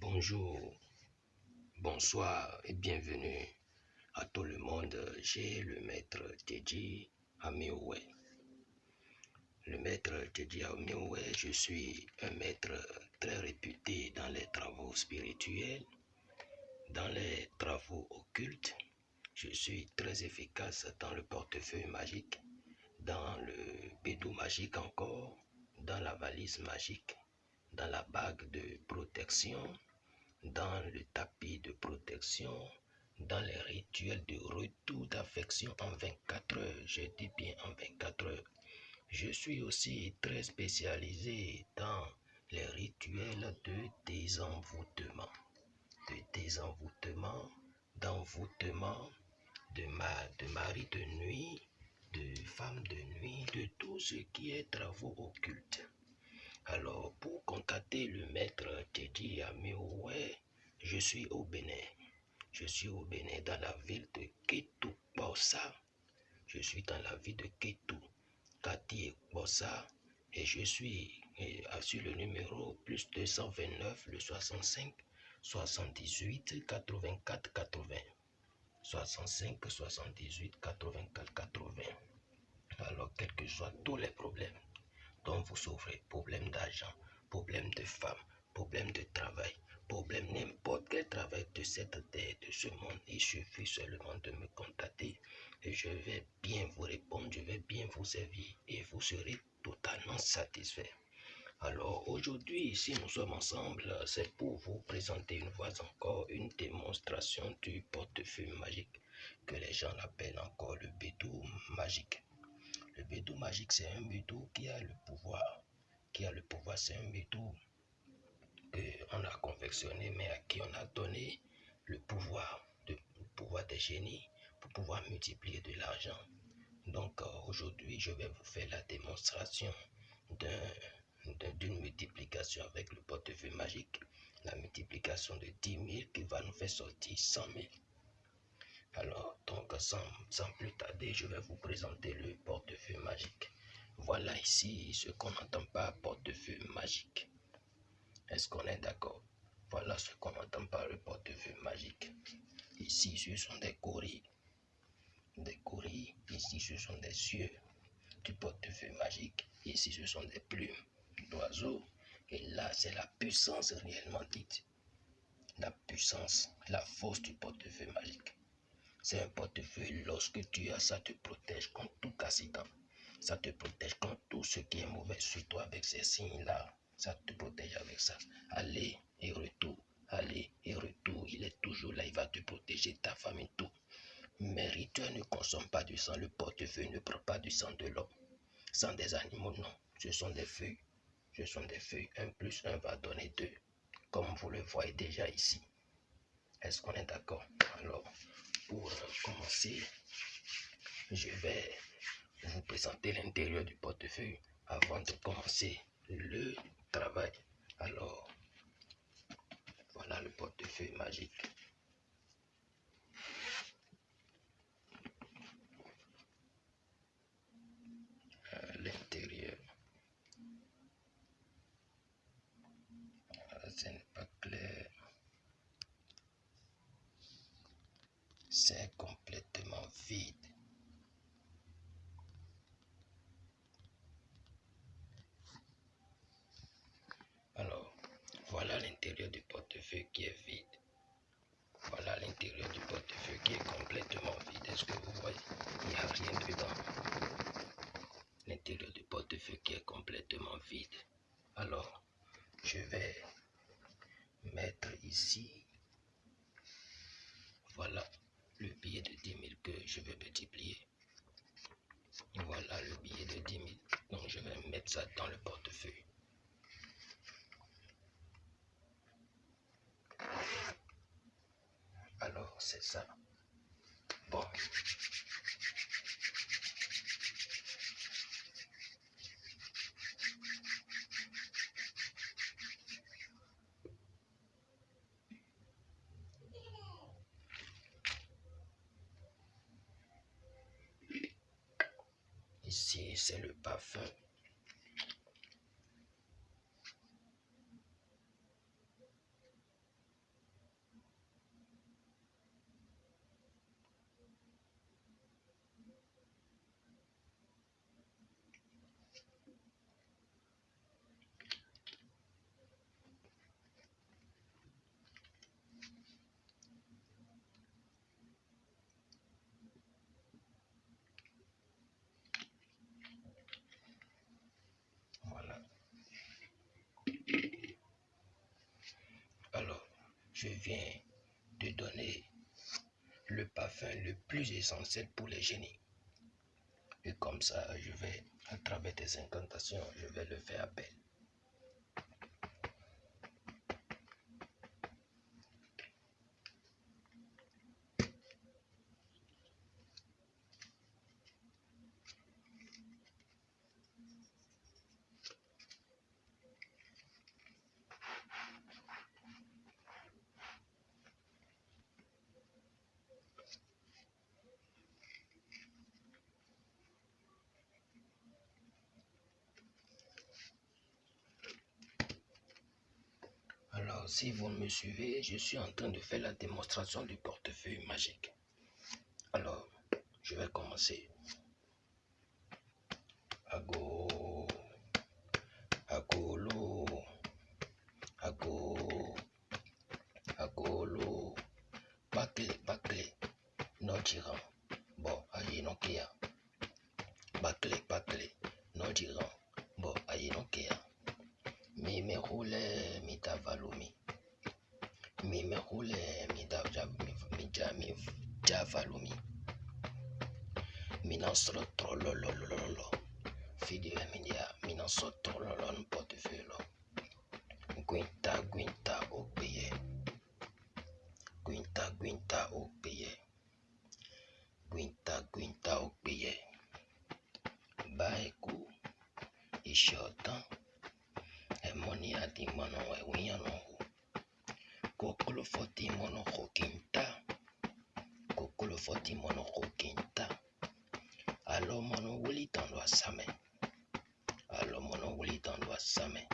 Bonjour, bonsoir et bienvenue à tout le monde. J'ai le maître Teddy Amioué. Le maître Teddy Amioué, je suis un maître très réputé dans les travaux spirituels, dans les travaux occultes. Je suis très efficace dans le portefeuille magique, dans le bédou magique encore, dans la valise magique, dans la bague de protection, dans le tapis de protection, dans les rituels de retour d'affection en 24 heures. Je dis bien en 24 heures. Je suis aussi très spécialisé dans les rituels de désenvoûtement, de désenvoûtement, d'envoûtement, de, ma, de mari de nuit, de femme de nuit, de tout ce qui est travaux occultes. Alors, pour contacter le maître Teddy Amioué, je suis au Bénin. Je suis au Bénin, dans la ville de Ketou Bossa. Je suis dans la ville de Ketou, Kati Bossa. Et je suis sur le numéro plus 229, le 65, 78, 84, 80. 65, 78, 84, 80. Alors, quels que soient tous les problèmes, dont vous souffrez, problème d'argent, problème de femme, problème de travail, problème n'importe quel travail de cette terre, de ce monde, il suffit seulement de me contacter et je vais bien vous répondre, je vais bien vous servir et vous serez totalement satisfait. Alors aujourd'hui, ici nous sommes ensemble, c'est pour vous présenter une fois encore une démonstration du portefeuille magique que les gens appellent encore le bédou magique. Le bédou magique, c'est un bédou qui a le pouvoir. Qui a le pouvoir, c'est un bédou qu'on a confectionné, mais à qui on a donné le pouvoir, de, le pouvoir des génies pour pouvoir multiplier de l'argent. Donc euh, aujourd'hui, je vais vous faire la démonstration d'une multiplication avec le portefeuille magique. La multiplication de 10 000 qui va nous faire sortir 100 000. Alors, donc, sans, plus tarder, je vais vous présenter le portefeuille magique. Voilà ici ce qu'on n'entend pas portefeuille magique. Est-ce qu'on est, d'accord? Voilà ce qu'on entend par le portefeuille magique. Ici, ce sont des courriers. Des courriers. Ici, ce sont des cieux du portefeuille magique. Ici, ce sont des plumes d'oiseaux. Et là, c'est la puissance réellement dite. La puissance, la force du portefeuille magique. C'est un portefeuille. Lorsque tu as ça, te protège contre tout accident. Ça te protège contre tout ce qui est mauvais sur toi avec ces signes-là. Ça te protège avec ça. Allez et retour. Allez et retour. Il est toujours là. Il va te protéger, ta famille, tout. Mais rituel ne consomme pas du sang. Le portefeuille ne prend pas du sang de l'homme. Sang des animaux, non. Ce sont des feuilles. Ce sont des feuilles. Un plus un va donner deux. Comme vous le voyez déjà ici. Est-ce qu'on est, d'accord? Alors, pour commencer, je vais vous présenter l'intérieur du portefeuille avant de commencer le travail. Alors, voilà le portefeuille magique. L'intérieur. Ce n'est pas clair. C'est complètement vide. Alors, voilà l'intérieur du portefeuille qui est vide. Voilà l'intérieur du portefeuille qui est complètement vide. Est-ce que vous voyez Il n'y a rien dedans. L'intérieur du portefeuille qui est complètement vide. Alors, je vais mettre ici. Voilà le billet de 10 000 que je vais multiplier. Voilà le billet de 10 000. Donc, je vais mettre ça dans le portefeuille. Alors, c'est ça. Bon. Ici, c'est le parfum. Je viens de donner le parfum le plus essentiel pour les génies. Et comme ça, je vais, à travers tes incantations, je vais le faire appel. Alors, si vous me suivez, je suis en train de faire la démonstration du portefeuille magique. Alors, je vais commencer. Ago, agolo, ago, agolo, bakle, bakle, nojiran, bon, ayi nokia, bakle, bakle, nojiran, bon, ayi nokia. Mi me roule mi tavalumi. Mi me roule mi da mi ja mi javalumi. Mi non solo trollolololo. Fidi e mi dia mi non so trollolo un portefeuille. Emoni adi mono e wiano hu. Kokolo foti mono ho kinta. Kokolo foti mono ho kinta. Alo mono wuli tando asame. Alo mono wuli tando asame.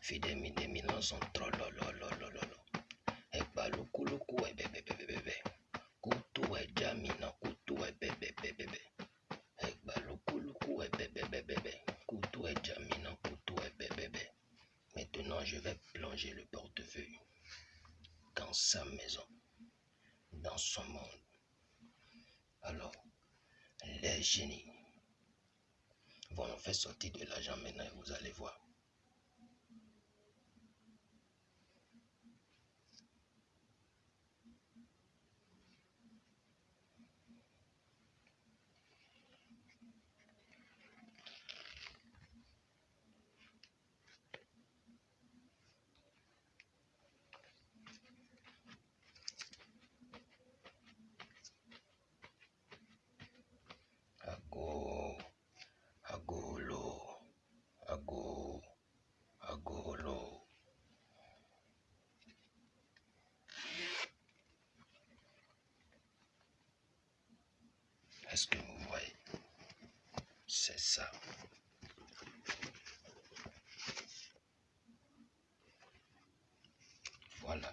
Fide mi de mi sa maison, dans son monde. Alors, les génies vont nous faire sortir de l'argent maintenant et vous allez voir. Ago, agolo, ago, agolo. Est-ce que vous voyez? C'est ça. Voilà.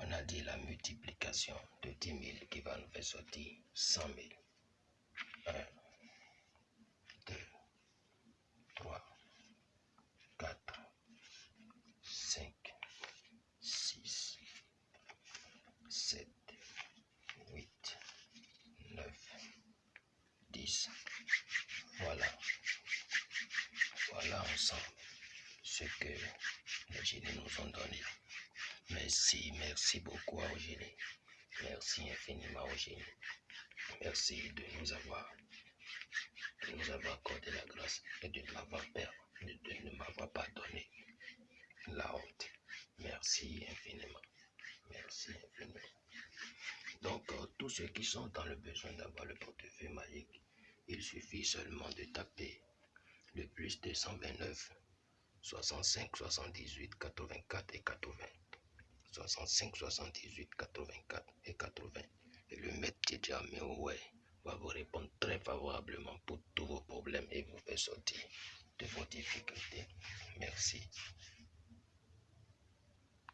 On a dit la multiplication de 10 000 qui va nous faire sortir 100 000. 1, 10. Voilà. Voilà ensemble ce que les génies nous ont donné. Merci, merci beaucoup aux génies. Merci infiniment aux génies. Merci de nous avoir, de nous avoir accordé la grâce et de m'avoir per- de, de ne m'avoir pas donné la honte. Merci infiniment. Merci infiniment. Donc, euh, tous ceux qui sont dans le besoin d'avoir le portefeuille magique, il suffit seulement de taper le plus 229 65 78 84 et 80. 65 78 84 et 80. Et le maître Tidja ouais, va vous répondre très favorablement pour tous vos problèmes et vous faire sortir de vos difficultés. Merci.